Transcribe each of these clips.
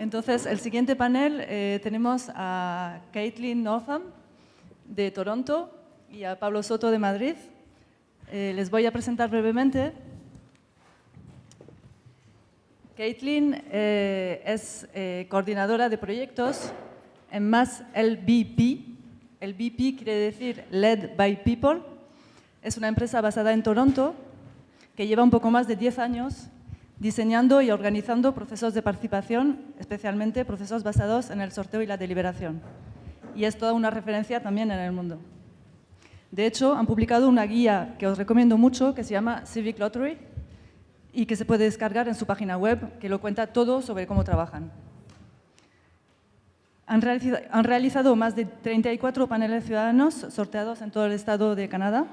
Entonces, el siguiente panel eh, tenemos a Caitlin Northam de Toronto y a Pablo Soto de Madrid. Eh, les voy a presentar brevemente. Caitlin eh, es coordinadora de proyectos en más LBP. LBP quiere decir Led by People. Es una empresa basada en Toronto que lleva un poco más de 10 años diseñando y organizando procesos de participación, especialmente procesos basados en el sorteo y la deliberación. Y es toda una referencia también en el mundo. De hecho, han publicado una guía que os recomiendo mucho, que se llama Civic Lottery, y que se puede descargar en su página web, que lo cuenta todo sobre cómo trabajan. Han realizado, han realizado más de 34 paneles ciudadanos sorteados en todo el estado de Canadá.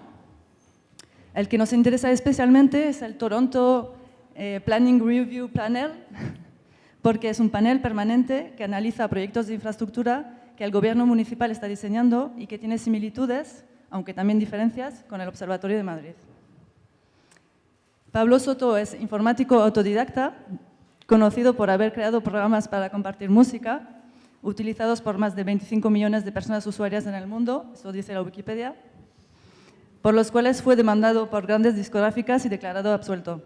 El que nos interesa especialmente es el Toronto eh, Planning Review Panel, porque es un panel permanente que analiza proyectos de infraestructura que el gobierno municipal está diseñando y que tiene similitudes, aunque también diferencias, con el Observatorio de Madrid. Pablo Soto es informático autodidacta, conocido por haber creado programas para compartir música, utilizados por más de 25 millones de personas usuarias en el mundo, eso dice la Wikipedia, por los cuales fue demandado por grandes discográficas y declarado absuelto.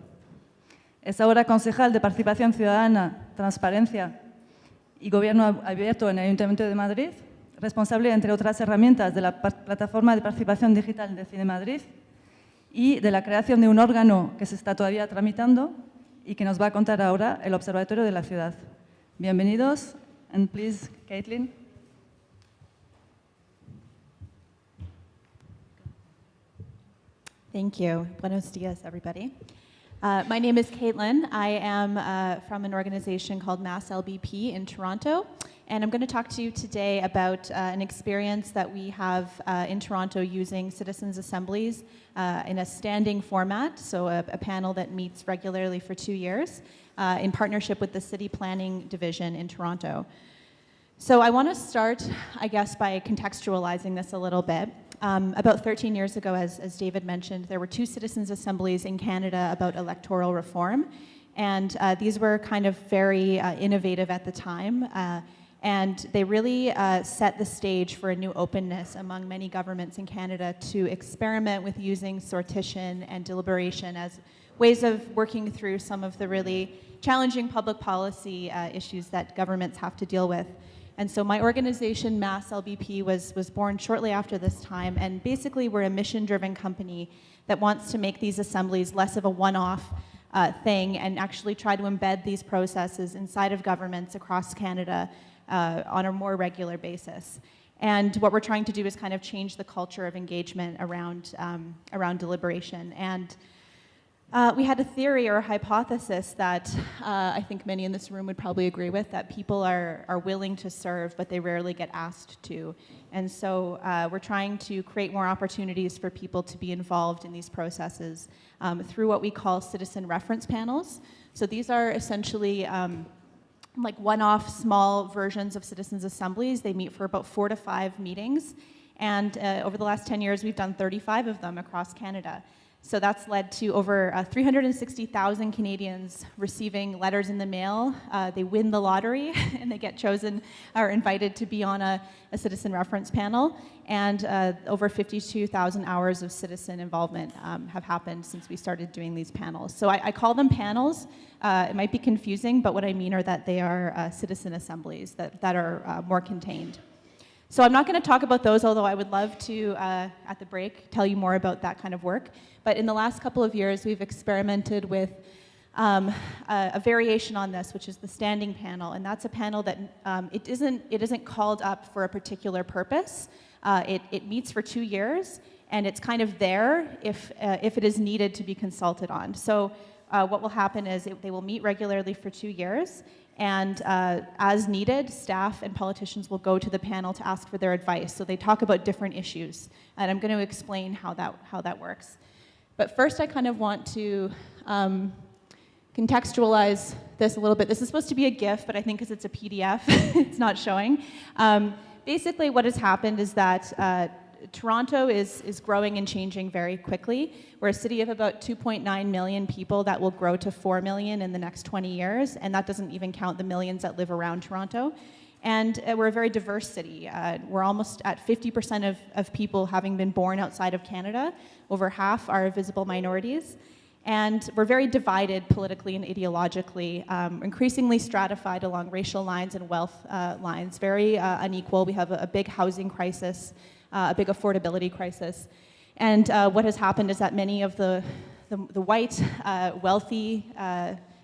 Es ahora concejal de Participación Ciudadana, Transparencia y Gobierno Abierto en el Ayuntamiento de Madrid, responsable, entre otras herramientas, de la Plataforma de Participación Digital de Cine Madrid y de la creación de un órgano que se está todavía tramitando y que nos va a contar ahora el Observatorio de la Ciudad. Bienvenidos, and please, Caitlin. Thank you. Buenos dias, everybody. Uh, my name is Caitlin. I am uh, from an organization called Mass LBP in Toronto. And I'm going to talk to you today about uh, an experience that we have uh, in Toronto using citizens' assemblies uh, in a standing format, so a, a, panel that meets regularly for two years uh, in partnership with the City Planning Division in Toronto. So I want to start, I guess, by contextualizing this a little bit. Um, about 13 years ago, as, as David mentioned, there were two citizens' assemblies in Canada about electoral reform. And uh, these were kind of very uh, innovative at the time. Uh, and they really uh, set the stage for a new openness among many governments in Canada to experiment with using sortition and deliberation as ways of working through some of the really challenging public policy uh, issues that governments have to deal with. And so my organization, Mass LBP, was, was born shortly after this time. And basically, we're a mission-driven company that wants to make these assemblies less of a one-off uh, thing and actually try to embed these processes inside of governments across Canada uh, on a more regular basis. And what we're trying to do is kind of change the culture of engagement around, um, around deliberation. And uh, we had a theory or a hypothesis that uh, I think many in this room would probably agree with, that people are, are willing to serve, but they rarely get asked to. And so uh, we're trying to create more opportunities for people to be involved in these processes um, through what we call citizen reference panels. So these are essentially um, like one-off small versions of citizens assemblies. They meet for about four to five meetings. And uh, over the last 10 years, we've done 35 of them across Canada. So that's led to over uh, 360,000 Canadians receiving letters in the mail. Uh, they win the lottery and they get chosen or invited to be on a, a citizen reference panel. And uh, over 52,000 hours of citizen involvement um, have happened since we started doing these panels. So I, I call them panels. Uh, it might be confusing, but what I mean are that they are uh, citizen assemblies that, that are uh, more contained. So I'm not going to talk about those, although I would love to, at the break, tell you more about that kind of work. But in the last couple of years, we've experimented with um, a, a, variation on this, which is the standing panel. And that's a panel that um, it, isn't, it isn't called up for a particular purpose. Uh, it, it meets for two years, and it's kind of there if, uh, if it is needed to be consulted on. So uh, what will happen is it, they will meet regularly for two years, and uh, as needed, staff and politicians will go to the panel to ask for their advice. So they talk about different issues. And I'm going to explain how that, how that works. But first, I kind of want to um, contextualize this a little bit. This is supposed to be a GIF, but I think because it's a PDF, it's not showing. Um, basically, what has happened is that uh, Toronto is, is growing and changing very quickly. We're a city of about 2.9 million people that will grow to 4 million in the next 20 years, and that doesn't even count the millions that live around Toronto. And uh, we're a very diverse city. Uh, we're almost at 50% of, of people having been born outside of Canada. Over half are visible minorities. And we're very divided politically and ideologically, um, increasingly stratified along racial lines and wealth uh, lines, very uh, unequal. We have a, a big housing crisis, uh, a big affordability crisis. And uh, what has happened is that many of the, the, the white, wealthy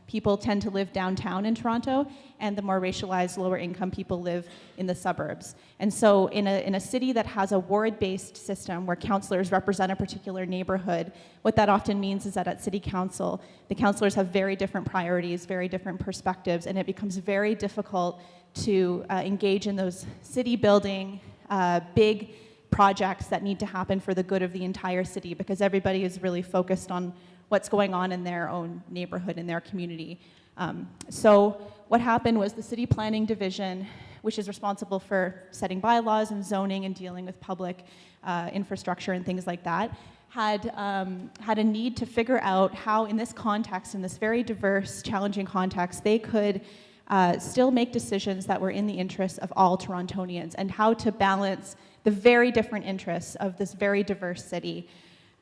people tend to live downtown in Toronto, and the more racialized, lower income people live in the suburbs. And so in a, in a city that has a ward-based system where councillors represent a particular neighborhood, what that often means is that at city council, the councillors have very different priorities, very different perspectives, and it becomes very difficult to uh, engage in those city building, uh, big projects that need to happen for the good of the entire city because everybody is really focused on what's going on in their own neighborhood, in their community. Um, so what happened was the city planning division, which is responsible for setting bylaws and zoning and dealing with public uh, infrastructure and things like that, had, um, had a need to figure out how in this context, in this very diverse, challenging context, they could uh, still make decisions that were in the interests of all Torontonians and how to balance the very different interests of this very diverse city.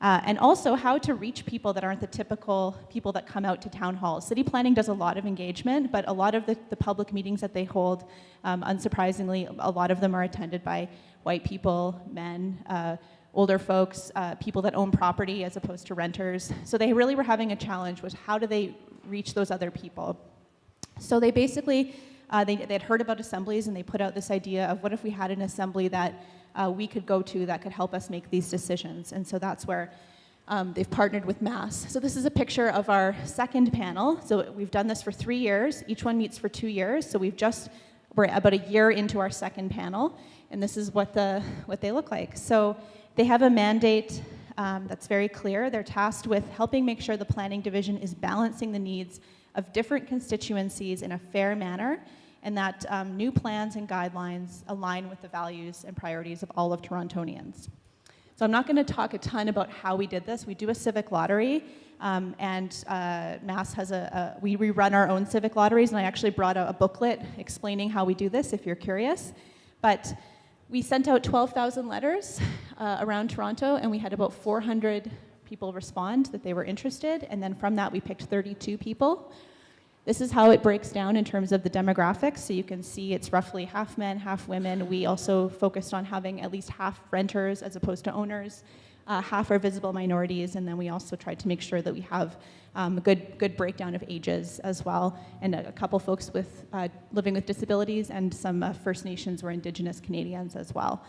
Uh, and also how to reach people that aren't the typical people that come out to town halls. City planning does a lot of engagement, but a lot of the, the public meetings that they hold, um, unsurprisingly, a lot of them are attended by white people, men, uh, older folks, uh, people that own property as opposed to renters. So they really were having a challenge was how do they reach those other people? So they basically, uh, they, they had heard about assemblies and they put out this idea of what if we had an assembly that uh, we could go to that could help us make these decisions. And so that's where um, they've partnered with Mass. So this is a picture of our second panel. So we've done this for three years. Each one meets for two years. So we've just, we're about a year into our second panel. And this is what, the, what they look like. So they have a mandate um, that's very clear. They're tasked with helping make sure the planning division is balancing the needs of different constituencies in a fair manner and that um, new plans and guidelines align with the values and priorities of all of Torontonians. So I'm not going to talk a ton about how we did this. We do a civic lottery, um, and uh, Mass has a, a, we rerun our own civic lotteries, and I actually brought a, a booklet explaining how we do this if you're curious. But we sent out 12,000 letters uh, around Toronto, and we had about 400 people respond that they were interested, and then from that we picked 32 people this is how it breaks down in terms of the demographics. So you can see it's roughly half men, half women. We also focused on having at least half renters as opposed to owners. Uh, half are visible minorities, and then we also tried to make sure that we have um, a good, good breakdown of ages as well, and a, a couple folks with uh, living with disabilities, and some uh, First Nations or Indigenous Canadians as well.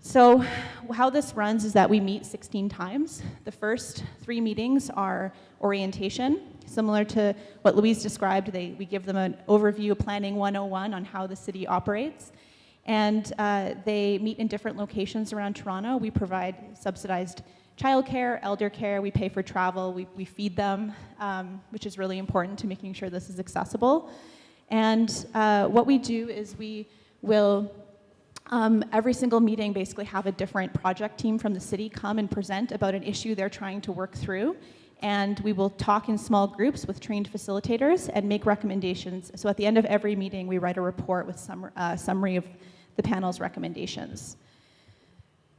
So how this runs is that we meet 16 times. The first three meetings are orientation, similar to what Louise described. They, we give them an overview, Planning 101, on how the city operates. And uh, they meet in different locations around Toronto. We provide subsidized childcare, elder care, we pay for travel, we, we feed them, um, which is really important to making sure this is accessible. And uh, what we do is we will um, every single meeting basically have a different project team from the city come and present about an issue they're trying to work through. And we will talk in small groups with trained facilitators and make recommendations. So at the end of every meeting, we write a report with some uh, summary of the panel's recommendations.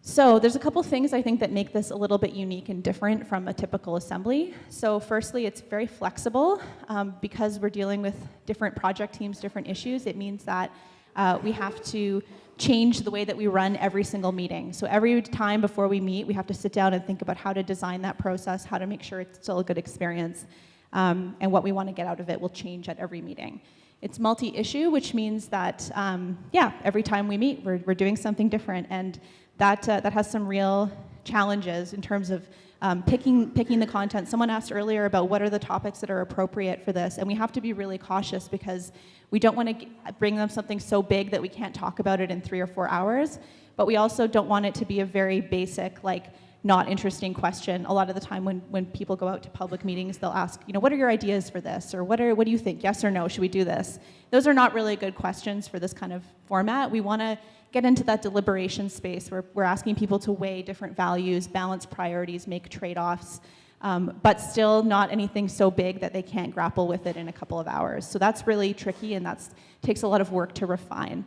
So there's a couple things I think that make this a little bit unique and different from a typical assembly. So firstly, it's very flexible. Um, because we're dealing with different project teams, different issues, it means that uh, we have to change the way that we run every single meeting. So every time before we meet, we have to sit down and think about how to design that process, how to make sure it's still a good experience, um, and what we want to get out of it will change at every meeting. It's multi-issue, which means that, um, yeah, every time we meet, we're, we're doing something different, and that, uh, that has some real challenges in terms of um, picking, picking the content. Someone asked earlier about what are the topics that are appropriate for this, and we have to be really cautious because we don't want to bring them something so big that we can't talk about it in three or four hours, but we also don't want it to be a very basic, like, not interesting question. A lot of the time when, when people go out to public meetings, they'll ask, you know, what are your ideas for this? Or what, are, what do you think? Yes or no? Should we do this? Those are not really good questions for this kind of format. We want to get into that deliberation space where we're asking people to weigh different values, balance priorities, make trade-offs, um, but still not anything so big that they can't grapple with it in a couple of hours. So that's really tricky and that takes a lot of work to refine.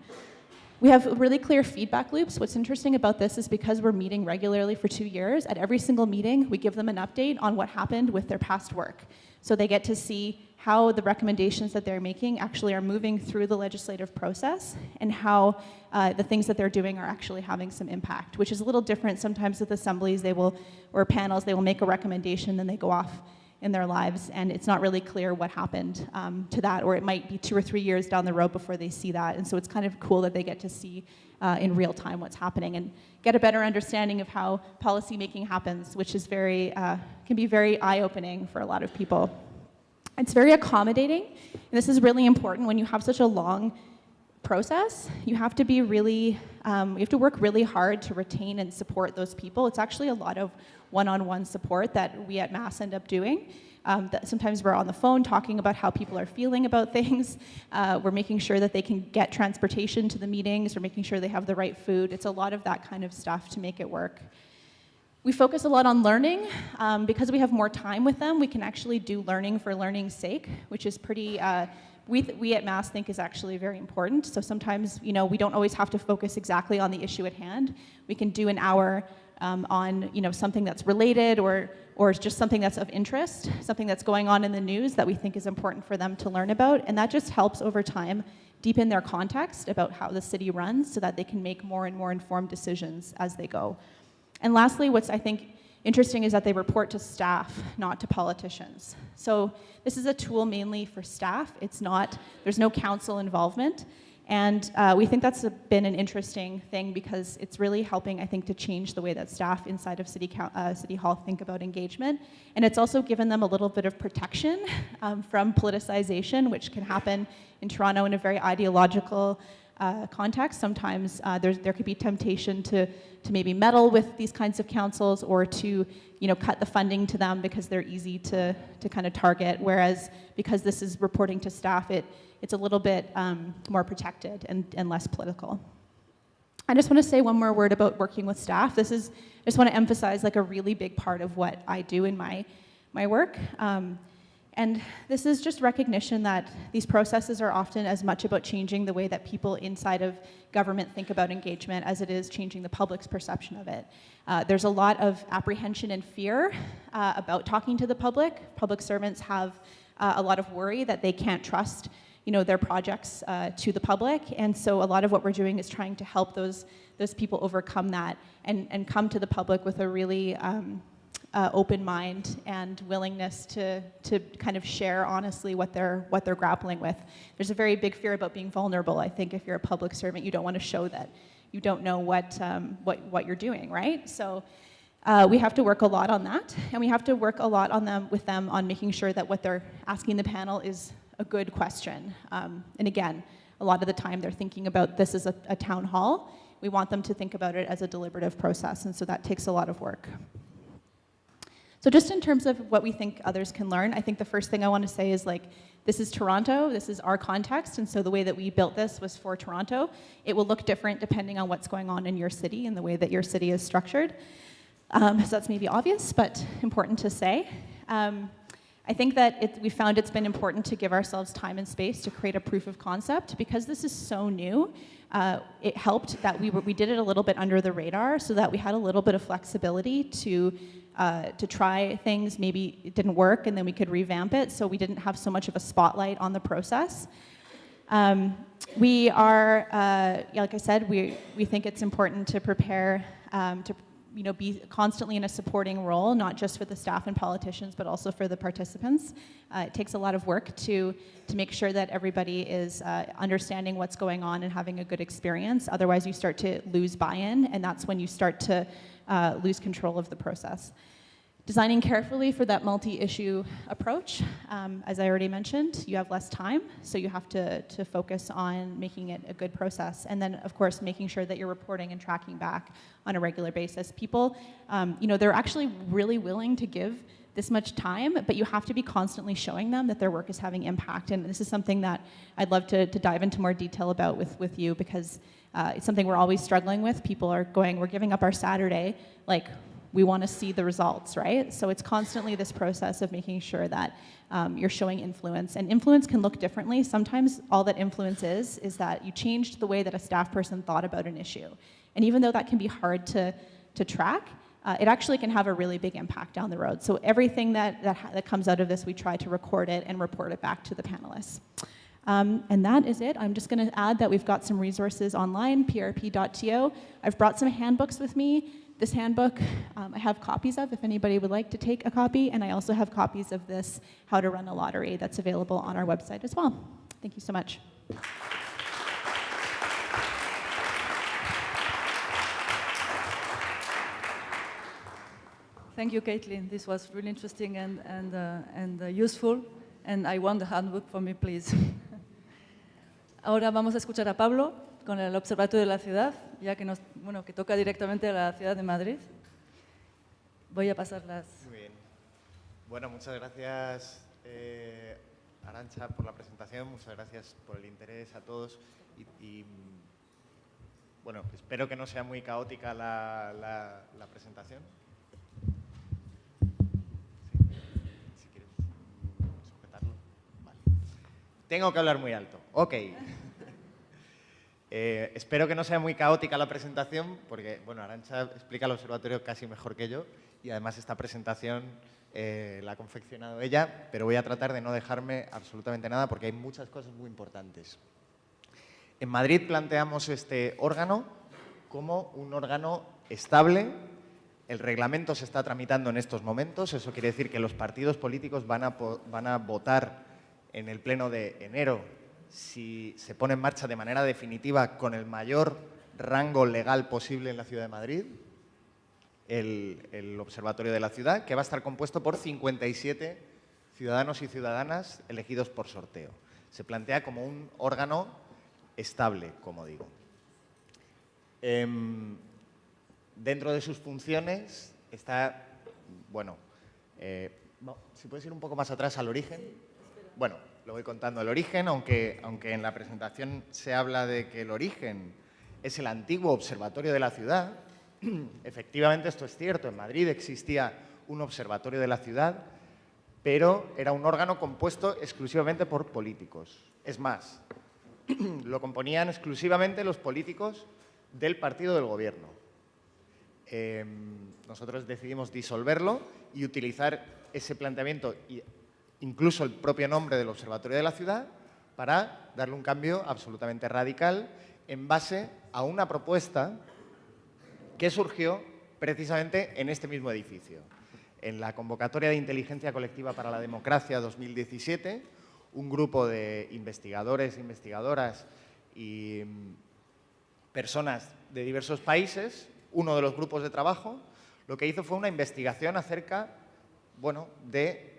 We have really clear feedback loops. What's interesting about this is because we're meeting regularly for two years, at every single meeting, we give them an update on what happened with their past work. So they get to see how the recommendations that they're making actually are moving through the legislative process and how uh, the things that they're doing are actually having some impact, which is a little different sometimes with assemblies, they will, or panels, they will make a recommendation, then they go off in their lives, and it's not really clear what happened um, to that, or it might be two or three years down the road before they see that. And so it's kind of cool that they get to see uh, in real time what's happening and get a better understanding of how policy making happens, which is very, uh, can be very eye-opening for a lot of people. It's very accommodating, and this is really important when you have such a long process. You have to be really, um, you have to work really hard to retain and support those people. It's actually a lot of one-on-one -on -one support that we at Mass end up doing. Um, sometimes we're on the phone talking about how people are feeling about things. Uh, we're making sure that they can get transportation to the meetings. We're making sure they have the right food. It's a lot of that kind of stuff to make it work. We focus a lot on learning. Um, because we have more time with them, we can actually do learning for learning's sake, which is pretty, uh, we, we at Mass think is actually very important. So sometimes, you know, we don't always have to focus exactly on the issue at hand. We can do an hour um, on you know, something that's related or, or just something that's of interest, something that's going on in the news that we think is important for them to learn about. And that just helps over time deepen their context about how the city runs so that they can make more and more informed decisions as they go. And lastly, what's I think interesting is that they report to staff, not to politicians. So this is a tool mainly for staff. It's not, there's no council involvement. And uh, we think that's a, been an interesting thing because it's really helping, I think, to change the way that staff inside of City, uh, City Hall think about engagement. And it's also given them a little bit of protection um, from politicization, which can happen in Toronto in a very ideological uh, context. Sometimes uh, there could be temptation to, to maybe meddle with these kinds of councils or to you know, cut the funding to them because they're easy to, to kind of target. Whereas because this is reporting to staff, it, it's a little bit um, more protected and, and less political. I just want to say one more word about working with staff. This is, I just want to emphasize like a really big part of what I do in my, my work. Um, and this is just recognition that these processes are often as much about changing the way that people inside of government think about engagement as it is changing the public's perception of it. Uh, there's a lot of apprehension and fear uh, about talking to the public. Public servants have uh, a lot of worry that they can't trust you know, their projects uh, to the public. And so a lot of what we're doing is trying to help those, those people overcome that and, and come to the public with a really um, uh, open mind and willingness to, to kind of share honestly what they're, what they're grappling with. There's a very big fear about being vulnerable. I think if you're a public servant, you don't want to show that you don't know what, um, what, what you're doing, right? So uh, we have to work a lot on that, and we have to work a lot on them with them on making sure that what they're asking the panel is a good question. Um, and again, a lot of the time they're thinking about this as a, a town hall. We want them to think about it as a deliberative process, and so that takes a lot of work. So just in terms of what we think others can learn, I think the first thing I want to say is like, this is Toronto, this is our context, and so the way that we built this was for Toronto. It will look different depending on what's going on in your city and the way that your city is structured. Um, so that's maybe obvious, but important to say. Um, I think that it, we found it's been important to give ourselves time and space to create a proof of concept because this is so new. Uh, it helped that we, were, we did it a little bit under the radar so that we had a little bit of flexibility to, uh, to try things. Maybe it didn't work and then we could revamp it so we didn't have so much of a spotlight on the process. Um, we are, uh, like I said, we, we think it's important to prepare, um, to you know, be constantly in a supporting role, not just for the staff and politicians, but also for the participants. Uh, it takes a lot of work to, to make sure that everybody is uh, understanding what's going on and having a good experience. Otherwise, you start to lose buy-in, and that's when you start to uh, lose control of the process. Designing carefully for that multi-issue approach, um, as I already mentioned, you have less time, so you have to, to focus on making it a good process. And then, of course, making sure that you're reporting and tracking back on a regular basis. People, um, you know, they're actually really willing to give this much time, but you have to be constantly showing them that their work is having impact. And this is something that I'd love to, to dive into more detail about with, with you because uh, it's something we're always struggling with. People are going, we're giving up our Saturday, like we want to see the results, right? So it's constantly this process of making sure that um, you're showing influence. And influence can look differently. Sometimes all that influence is, is that you changed the way that a staff person thought about an issue. And even though that can be hard to, to track, uh, it actually can have a really big impact down the road. So everything that, that, that comes out of this, we try to record it and report it back to the panelists. Um, and that is it. I'm just going to add that we've got some resources online, prp.to. I've brought some handbooks with me. This handbook um, I have copies of if anybody would like to take a copy, and I also have copies of this How to Run a Lottery that's available on our website as well. Thank you so much. Thank you, Caitlin. This was really interesting and, and, uh, and uh, useful. And I want the handbook for me, please. Ahora vamos a escuchar a Pablo con el Observatorio de la Ciudad, ya que, nos, bueno, que toca directamente a la ciudad de Madrid. Voy a pasar las... Muy bien. Bueno, muchas gracias, eh, Arancha, por la presentación. Muchas gracias por el interés a todos. Y, bueno, espero que no sea muy caótica la, presentación. Tengo que hablar muy alto. Ok. Eh, espero que no sea muy caótica la presentación, porque bueno, Arancha explica el observatorio casi mejor que yo y además esta presentación eh, la ha confeccionado ella, pero voy a tratar de no dejarme absolutamente nada porque hay muchas cosas muy importantes. En Madrid planteamos este órgano como un órgano estable. El reglamento se está tramitando en estos momentos, eso quiere decir que los partidos políticos van a, van a votar en el pleno de enero si se pone en marcha de manera definitiva con el mayor rango legal posible en la Ciudad de Madrid, el, el, Observatorio de la Ciudad, que va a estar compuesto por 57 ciudadanos y ciudadanas elegidos por sorteo. Se plantea como un órgano estable, como digo. Eh, dentro de sus funciones está, bueno, eh, si puedes ir un poco más atrás al origen. Bueno, lo voy contando el origen, aunque, aunque en la presentación se habla de que el origen es el antiguo observatorio de la ciudad, efectivamente esto es cierto, en Madrid existía un observatorio de la ciudad, pero era un órgano compuesto exclusivamente por políticos. Es más, lo componían exclusivamente los políticos del partido del gobierno. Eh, nosotros decidimos disolverlo y utilizar ese planteamiento incluso el propio nombre del Observatorio de la Ciudad, para darle un cambio absolutamente radical en base a una propuesta que surgió precisamente en este mismo edificio. En la convocatoria de Inteligencia Colectiva para la Democracia 2017, un grupo de investigadores, investigadoras y mm, personas de diversos países, uno de los grupos de trabajo, lo que hizo fue una investigación acerca bueno, de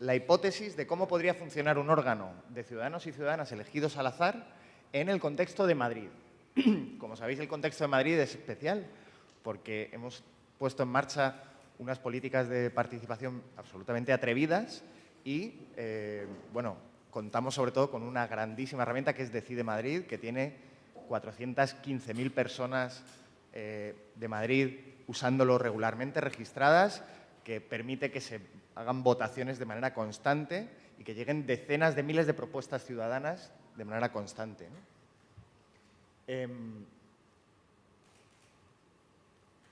la hipótesis de cómo podría funcionar un órgano de ciudadanos y ciudadanas elegidos al azar en el contexto de Madrid. Como sabéis, el contexto de Madrid es especial porque hemos puesto en marcha unas políticas de participación absolutamente atrevidas y, eh, bueno, contamos sobre todo con una grandísima herramienta que es Decide Madrid, que tiene 415.000 personas eh, de Madrid usándolo regularmente, registradas, que permite que se hagan votaciones de manera constante y que lleguen decenas de miles de propuestas ciudadanas de manera constante. ¿no? Eh,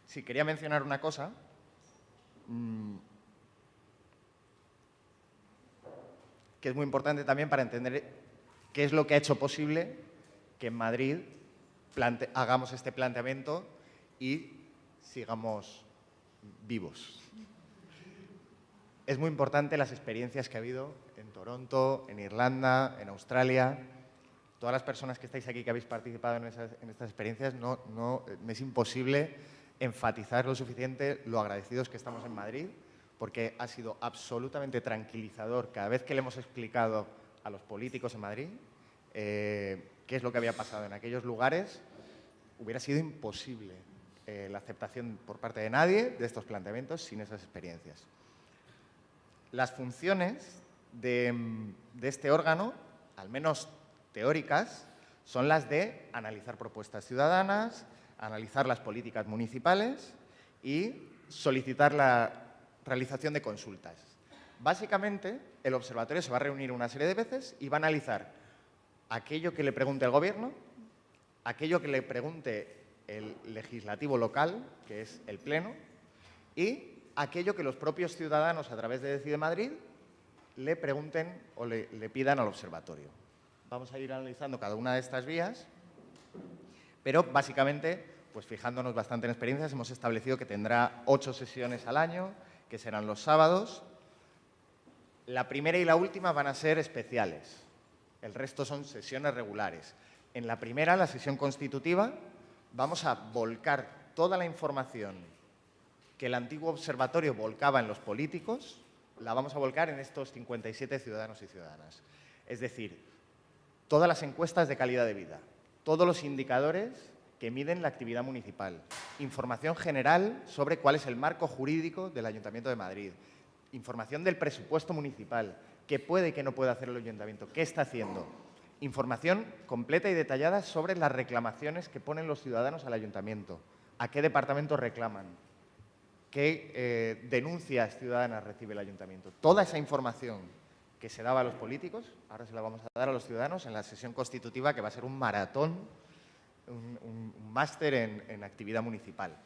sí, quería mencionar una cosa. Mmm, que es muy importante también para entender qué es lo que ha hecho posible que en Madrid hagamos este planteamiento y sigamos vivos es muy importante las experiencias que ha habido en Toronto, en Irlanda, en Australia. Todas las personas que estáis aquí que habéis participado en, esas, estas experiencias, no, no, es imposible enfatizar lo suficiente lo agradecidos que estamos en Madrid, porque ha sido absolutamente tranquilizador cada vez que le hemos explicado a los políticos en Madrid eh, qué es lo que había pasado en aquellos lugares, hubiera sido imposible eh, la aceptación por parte de nadie de estos planteamientos sin esas experiencias. Las funciones de, este órgano, al menos teóricas, son las de analizar propuestas ciudadanas, analizar las políticas municipales y solicitar la realización de consultas. Básicamente, el observatorio se va a reunir una serie de veces y va a analizar aquello que le pregunte el gobierno, aquello que le pregunte el legislativo local, que es el pleno, y aquello que los propios ciudadanos a través de Decide Madrid le pregunten o le, pidan al observatorio. Vamos a ir analizando cada una de estas vías, pero básicamente, pues fijándonos bastante en experiencias, hemos establecido que tendrá ocho sesiones al año, que serán los sábados. La primera y la última van a ser especiales. El resto son sesiones regulares. En la primera, la sesión constitutiva, vamos a volcar toda la información que el antiguo observatorio volcaba en los políticos, la vamos a volcar en estos 57 ciudadanos y ciudadanas. Es decir, todas las encuestas de calidad de vida, todos los indicadores que miden la actividad municipal, información general sobre cuál es el marco jurídico del Ayuntamiento de Madrid, información del presupuesto municipal, qué puede y qué no puede hacer el Ayuntamiento, qué está haciendo, información completa y detallada sobre las reclamaciones que ponen los ciudadanos al Ayuntamiento, a qué departamento reclaman, qué eh, denuncias ciudadanas recibe el Ayuntamiento. Toda esa información que se daba a los políticos, ahora se la vamos a dar a los ciudadanos en la sesión constitutiva que va a ser un maratón un, máster en, actividad municipal.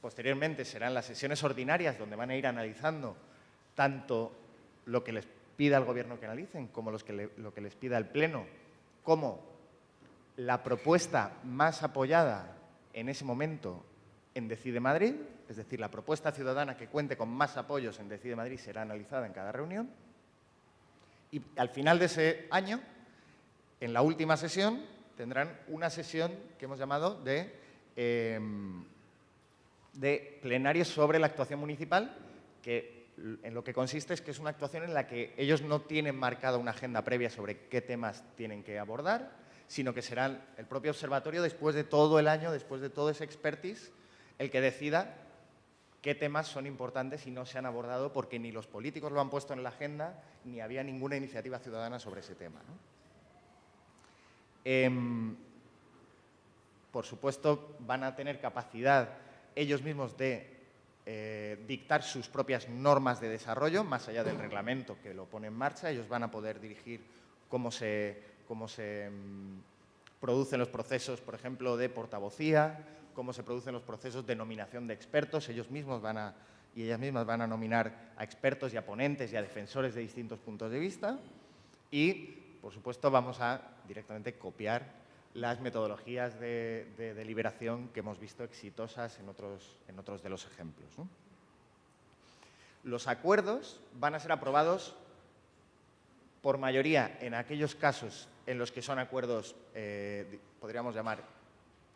Posteriormente serán las sesiones ordinarias donde van a ir analizando tanto lo que les pida el Gobierno que analicen como lo que les pida el Pleno, como la propuesta más apoyada en ese momento en Decide Madrid, es decir, la propuesta ciudadana que cuente con más apoyos en Decide Madrid será analizada en cada reunión. Y al final de ese año, en la última sesión, tendrán una sesión que hemos llamado de, plenarios sobre la actuación municipal, que en lo que consiste es que es una actuación en la que ellos no tienen marcada una agenda previa sobre qué temas tienen que abordar, sino que será el propio observatorio, después de todo el año, después de todo ese expertise, el que decida qué temas son importantes y no se han abordado porque ni los políticos lo han puesto en la agenda ni había ninguna iniciativa ciudadana sobre ese tema. Em, por supuesto, van a tener capacidad ellos mismos de eh, dictar sus propias normas de desarrollo, más allá del reglamento que lo pone en marcha. Ellos van a poder dirigir cómo se, cómo se em, producen los procesos, por ejemplo, de portavocía, cómo se producen los procesos de nominación de expertos. Ellos mismos van a, y ellas mismas van a nominar a expertos y a ponentes y a defensores de distintos puntos de vista. Y por supuesto, vamos a directamente copiar las metodologías de, deliberación que hemos visto exitosas en otros, en otros de los ejemplos. Los acuerdos van a ser aprobados por mayoría en aquellos casos en los que son acuerdos, eh, podríamos llamar,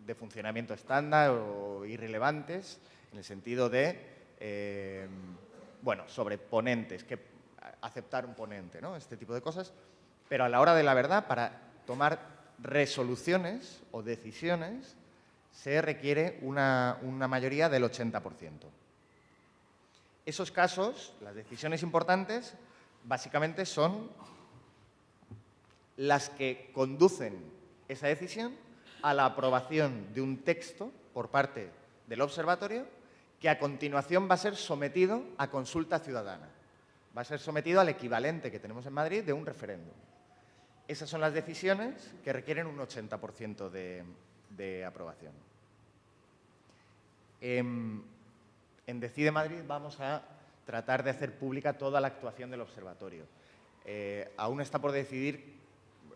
de funcionamiento estándar o irrelevantes, en el sentido de, eh, bueno, sobre ponentes, que aceptar un ponente, ¿no? Este tipo de cosas. Pero a la hora de la verdad, para tomar resoluciones o decisiones, se requiere una, mayoría del 80%. Esos casos, las decisiones importantes, básicamente son las que conducen esa decisión a la aprobación de un texto por parte del observatorio que a continuación va a ser sometido a consulta ciudadana. Va a ser sometido al equivalente que tenemos en Madrid de un referéndum. Esas son las decisiones que requieren un 80% de, aprobación. En, Decide Madrid vamos a tratar de hacer pública toda la actuación del observatorio. Eh, aún está por decidir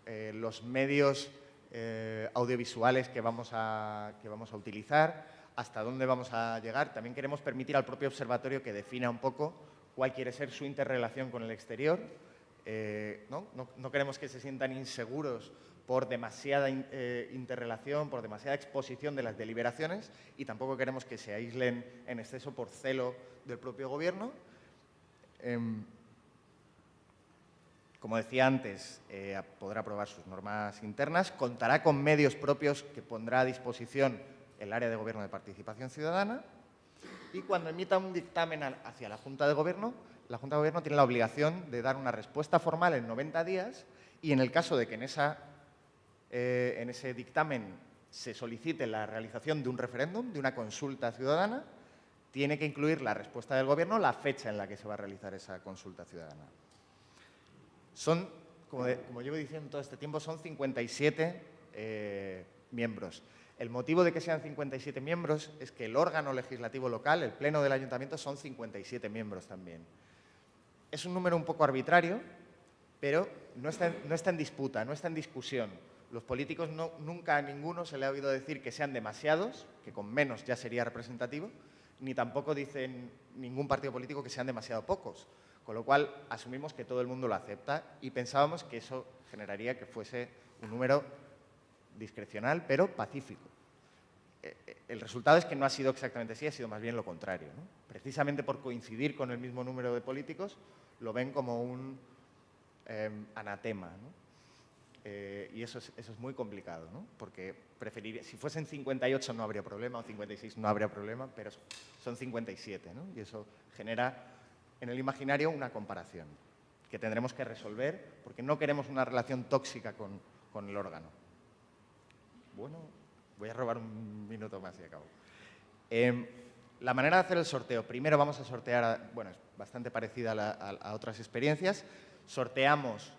eh, los medios eh, audiovisuales que vamos, a, que vamos a utilizar, hasta dónde vamos a llegar. También queremos permitir al propio observatorio que defina un poco cuál quiere ser su interrelación con el exterior, eh, ¿no? queremos que se sientan inseguros por demasiada eh, interrelación, por demasiada exposición de las deliberaciones y tampoco queremos que se aíslen en exceso por celo del propio gobierno. Como decía antes, eh, podrá aprobar sus normas internas, contará con medios propios que pondrá a disposición el área de gobierno de participación ciudadana y cuando emita un dictamen hacia la Junta de Gobierno, la Junta de Gobierno tiene la obligación de dar una respuesta formal en 90 días y en el caso de que eh, en ese dictamen se solicite la realización de un referéndum, de una consulta ciudadana, tiene que incluir la respuesta del Gobierno, la fecha en la que se va a realizar esa consulta ciudadana. Son, como, llevo diciendo todo este tiempo, son 57 eh, miembros. El motivo de que sean 57 miembros es que el órgano legislativo local, el pleno del ayuntamiento, son 57 miembros también. Es un número un poco arbitrario, pero no está, en disputa, no está en discusión. Los políticos nunca a ninguno se le ha oído decir que sean demasiados, que con menos ya sería representativo, ni tampoco dicen ningún partido político que sean demasiado pocos. Con lo cual, asumimos que todo el mundo lo acepta y pensábamos que eso generaría que fuese un número discrecional, pero pacífico. Eh, eh, el resultado es que no ha sido exactamente así, ha sido más bien lo contrario. Precisamente por coincidir con el mismo número de políticos, lo ven como un em, anatema. Eh, y eso es, eso es, muy complicado, porque preferiría, si fuesen 58 no habría problema, o 56 no habría problema, pero son 57, y eso genera en el imaginario una comparación que tendremos que resolver porque no queremos una relación tóxica con, con el órgano. Bueno, voy a robar un minuto más y acabo. Em, la manera de hacer el sorteo, primero vamos a sortear, bueno, es bastante parecida a, otras experiencias, sorteamos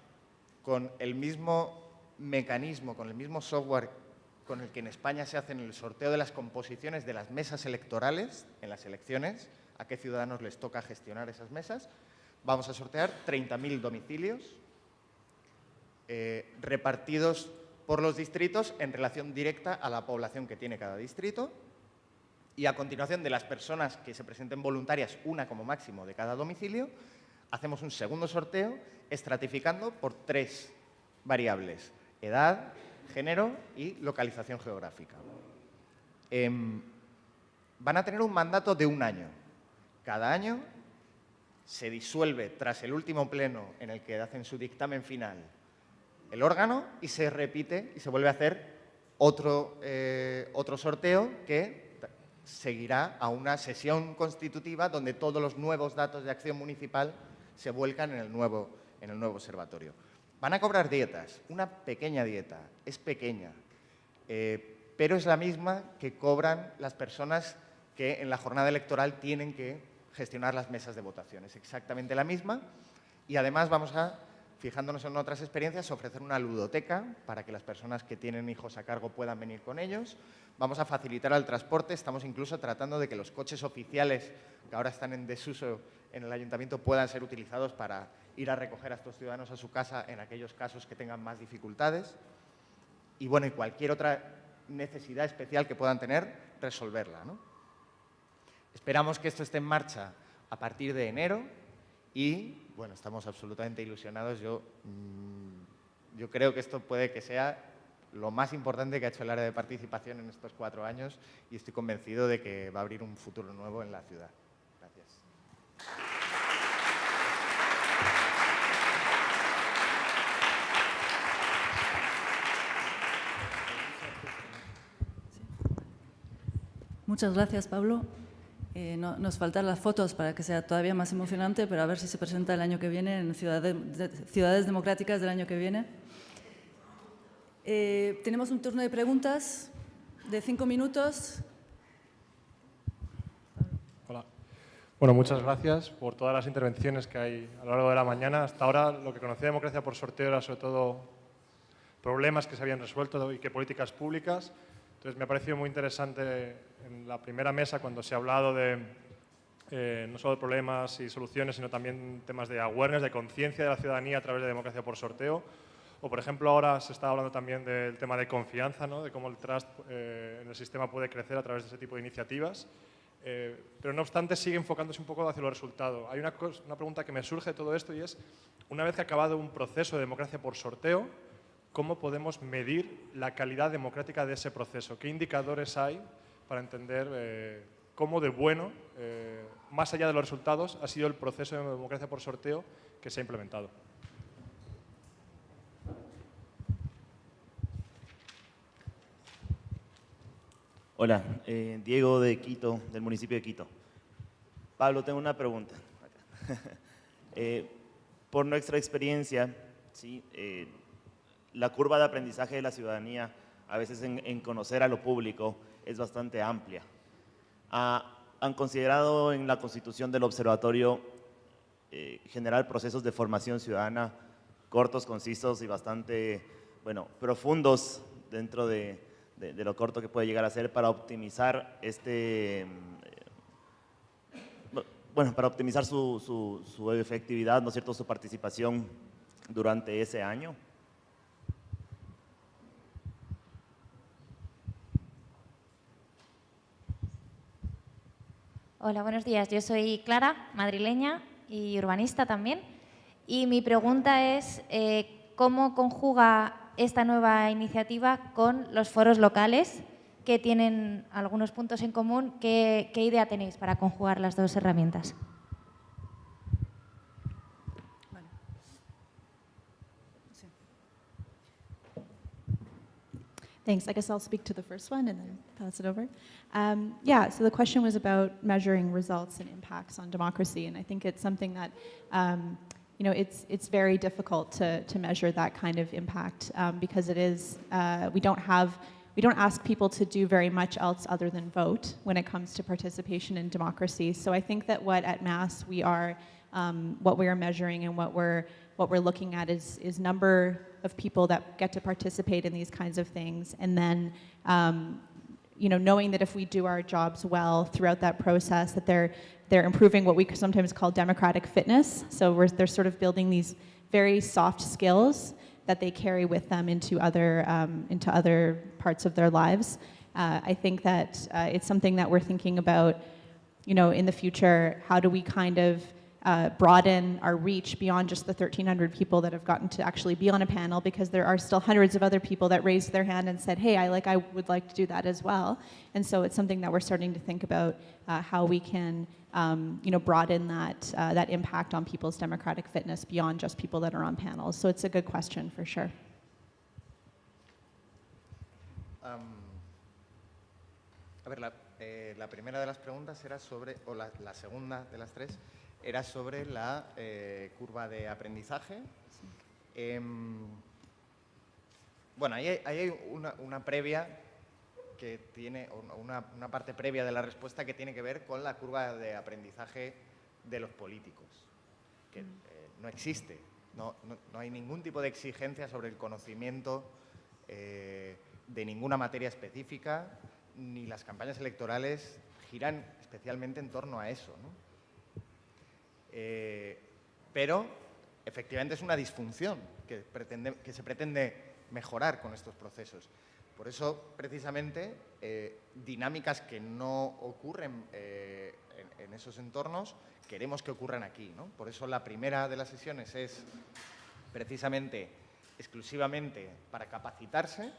con el mismo mecanismo, con el mismo software con el que en España se hace el sorteo de las composiciones de las mesas electorales en las elecciones, a qué ciudadanos les toca gestionar esas mesas. Vamos a sortear 30.000 domicilios eh, repartidos por los distritos en relación directa a la población que tiene cada distrito y a continuación de las personas que se presenten voluntarias, una como máximo de cada domicilio, hacemos un segundo sorteo estratificando por tres variables, edad, género y localización geográfica. Em, van a tener un mandato de un año. Cada año se disuelve tras el último pleno en el que hacen su dictamen final el órgano y se repite y se vuelve a hacer otro, eh, otro sorteo que seguirá a una sesión constitutiva donde todos los nuevos datos de acción municipal se vuelcan en el nuevo, en el nuevo observatorio. Van a cobrar dietas, una pequeña dieta, es pequeña, eh, pero es la misma que cobran las personas que en la jornada electoral tienen que gestionar las mesas de votación. Es exactamente la misma y además vamos a fijándonos en otras experiencias, ofrecer una ludoteca para que las personas que tienen hijos a cargo puedan venir con ellos. Vamos a facilitar el transporte, estamos incluso tratando de que los coches oficiales que ahora están en desuso en el ayuntamiento puedan ser utilizados para ir a recoger a estos ciudadanos a su casa en aquellos casos que tengan más dificultades. Y bueno, y cualquier otra necesidad especial que puedan tener, resolverla. Esperamos que esto esté en marcha a partir de enero y bueno, estamos absolutamente ilusionados. Yo, mm, yo creo que esto puede que sea lo más importante que ha hecho el área de participación en estos cuatro años y estoy convencido de que va a abrir un futuro nuevo en la ciudad. Gracias. Muchas gracias, Pablo. Eh, nos faltan las fotos para que sea todavía más emocionante, pero a ver si se presenta el año que viene en Ciudades, ciudades Democráticas del año que viene. Eh, tenemos un turno de preguntas de cinco minutos. Hola. Bueno, muchas gracias por todas las intervenciones que hay a lo largo de la mañana. Hasta ahora lo que conocía democracia por sorteo era sobre todo problemas que se habían resuelto y que políticas públicas. Entonces me ha parecido muy interesante en la primera mesa cuando se ha hablado de eh, no solo problemas y soluciones, sino también temas de awareness, de conciencia de la ciudadanía a través de democracia por sorteo. O, por ejemplo, ahora se está hablando también del tema de confianza, ¿no? de cómo el trust eh, en el sistema puede crecer a través de ese tipo de iniciativas. Eh, pero, no obstante, sigue enfocándose un poco hacia los resultados. Hay una, una pregunta que me surge de todo esto y es, una vez que ha acabado un proceso de democracia por sorteo, ¿cómo podemos medir la calidad democrática de ese proceso? ¿Qué indicadores hay para entender eh, cómo de bueno, eh, más allá de los resultados, ha sido el proceso de democracia por sorteo que se ha implementado. Hola, eh, Diego de Quito, del municipio de Quito. Pablo, tengo una pregunta. Por nuestra experiencia, ¿sí? Eh, la curva de aprendizaje de la ciudadanía, a veces en, conocer a lo público, es bastante amplia. Ah, ¿Han considerado en la constitución del observatorio generar procesos de formación ciudadana cortos, concisos y bastante, bueno, profundos dentro de, lo corto que puede llegar a ser para optimizar este, mm, bueno, para optimizar su, su, efectividad, ¿no es cierto?, su participación durante ese año. Hola, buenos días. Yo soy Clara, madrileña y urbanista también. Y mi pregunta es, eh, ¿cómo conjuga esta nueva iniciativa con los foros locales que tienen algunos puntos en común. ¿Qué, idea tenéis para conjugar las dos herramientas? Thanks. I guess I'll speak to the first one and then pass it over. Um, yeah, so the question was about measuring results and impacts on democracy, and I think it's something that um, you know, it's, it's very difficult to, to measure that kind of impact um, because it is, uh, we don't have, we don't ask people to do very much else other than vote when it comes to participation in democracy. So I think that what at Mass we are, um, what we are measuring and what we're, what we're looking at is, is number of people that get to participate in these kinds of things and then um, you know, knowing that if we do our jobs well throughout that process, that they're they're improving what we sometimes call democratic fitness. So they're sort of building these very soft skills that they carry with them into other, um, into other parts of their lives. Uh, I think that uh, it's something that we're thinking about, you know, in the future, how do we kind of uh, broaden our reach beyond just the 1,300 people that have gotten to actually be on a panel because there are still hundreds of other people that raised their hand and said, hey, I, like, I would like to do that as well. And so it's something that we're starting to think about uh, how we can um, you know, broaden that, uh, that impact on people's democratic fitness beyond just people that are on panels. So it's a good question for sure. Um, a ver, la, eh, la, primera de las preguntas era sobre, o la, la segunda de las tres, era sobre la eh, curva de aprendizaje. Eh, bueno, ahí hay, hay una, una, previa que tiene, una, una, parte previa de la respuesta que tiene que ver con la curva de aprendizaje de los políticos, que eh, no existe. No, no, no, hay ningún tipo de exigencia sobre el conocimiento eh, de ninguna materia específica, ni las campañas electorales giran especialmente en torno a eso. ¿no? Eh, pero efectivamente es una disfunción que, que, se pretende mejorar con estos procesos. Por eso, precisamente, eh, dinámicas que no ocurren eh, en, esos entornos, queremos que ocurran aquí. Por eso la primera de las sesiones es precisamente exclusivamente para capacitarse,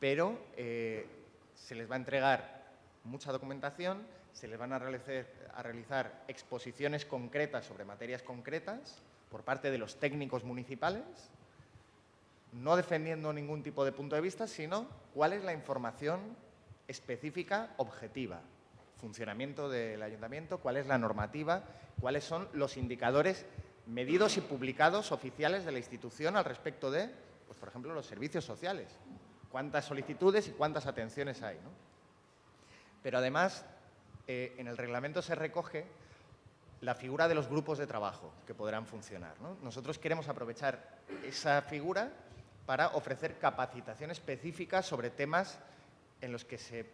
pero se les va a entregar mucha documentación se les van a realizar, exposiciones concretas sobre materias concretas por parte de los técnicos municipales, no defendiendo ningún tipo de punto de vista, sino cuál es la información específica objetiva, funcionamiento del ayuntamiento, cuál es la normativa, cuáles son los indicadores medidos y publicados oficiales de la institución al respecto de, pues, por ejemplo, los servicios sociales. Cuántas solicitudes y cuántas atenciones hay. ¿no? Pero además eh, en el reglamento se recoge la figura de los grupos de trabajo que podrán funcionar. Nosotros queremos aprovechar esa figura para ofrecer capacitación específica sobre temas en los que se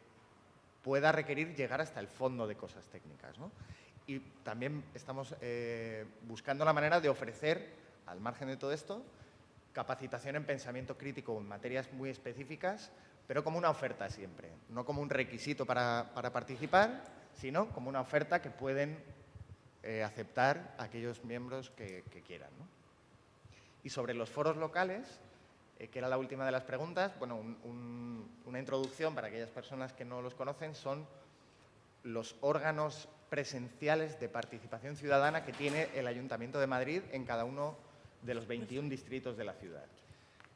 pueda requerir llegar hasta el fondo de cosas técnicas. Y también estamos eh, buscando la manera de ofrecer, al margen de todo esto, capacitación en pensamiento crítico en materias muy específicas, pero como una oferta siempre, no como un requisito para participar, sino como una oferta que pueden eh, aceptar aquellos miembros que, quieran. Y sobre los foros locales, eh, que era la última de las preguntas, bueno, una introducción para aquellas personas que no los conocen son los órganos presenciales de participación ciudadana que tiene el Ayuntamiento de Madrid en cada uno de los 21 distritos de la ciudad.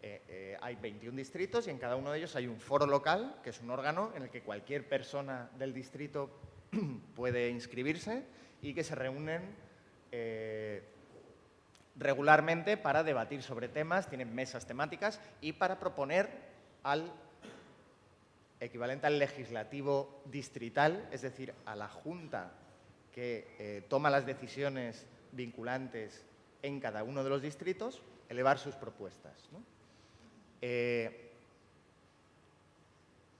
Eh, hay 21 distritos y en cada uno de ellos hay un foro local, que es un órgano en el que cualquier persona del distrito puede inscribirse y que se reúnen eh, regularmente para debatir sobre temas, tienen mesas temáticas y para proponer al equivalente al legislativo distrital, es decir, a la Junta que toma las decisiones vinculantes en cada uno de los distritos, elevar sus propuestas. Eh,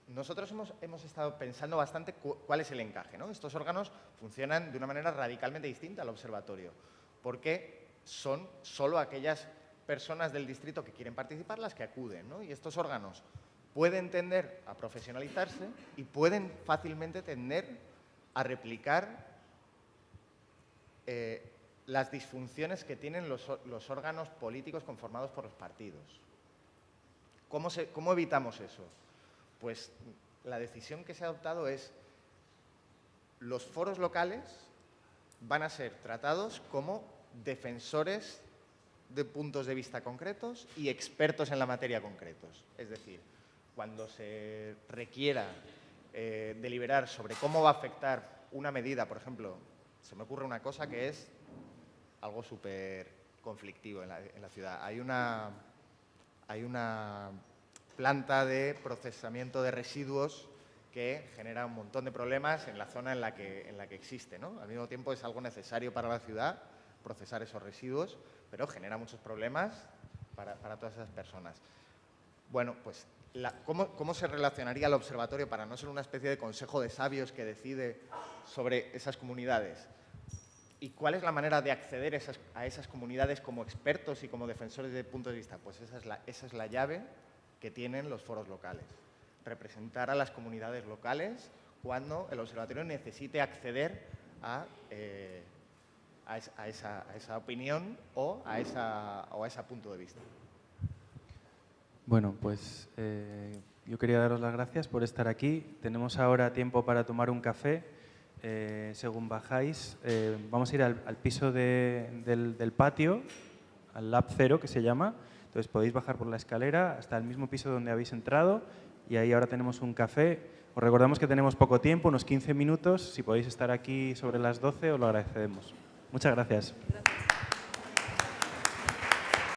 nosotros hemos, estado pensando bastante cuál es el encaje. Estos órganos funcionan de una manera radicalmente distinta al observatorio, porque son solo aquellas personas del distrito que quieren participar las que acuden. Y estos órganos pueden tender a profesionalizarse y pueden fácilmente tender a replicar eh, las disfunciones que tienen los órganos políticos conformados por los partidos. ¿Cómo, evitamos eso? Pues la decisión que se ha adoptado es los foros locales van a ser tratados como defensores de puntos de vista concretos y expertos en la materia concretos. Es decir, cuando se requiera eh, deliberar sobre cómo va a afectar una medida, por ejemplo, se me ocurre una cosa que es algo súper conflictivo en la, en la ciudad. Hay una, hay una planta de procesamiento de residuos que genera un montón de problemas en la zona en la que, en la que existe. ¿no? Al mismo tiempo es algo necesario para la ciudad procesar esos residuos, pero genera muchos problemas para, todas esas personas. Bueno, pues ¿cómo, ¿cómo, se relacionaría el observatorio para no ser una especie de consejo de sabios que decide sobre esas comunidades? ¿Y cuál es la manera de acceder a esas, comunidades como expertos y como defensores de puntos de vista? Pues esa es, la, esa es la llave que tienen los foros locales. Representar a las comunidades locales cuando el observatorio necesite acceder a, eh, a, esa, opinión o a, esa, o a ese punto de vista. Bueno, pues eh, yo quería daros las gracias por estar aquí. Tenemos ahora tiempo para tomar un café eh, según bajáis, eh, vamos a ir al, piso del, patio, al Lab Cero que se llama. Entonces podéis bajar por la escalera hasta el mismo piso donde habéis entrado y ahí ahora tenemos un café. Os recordamos que tenemos poco tiempo, unos 15 minutos. Si podéis estar aquí sobre las 12 os lo agradecemos. Muchas gracias.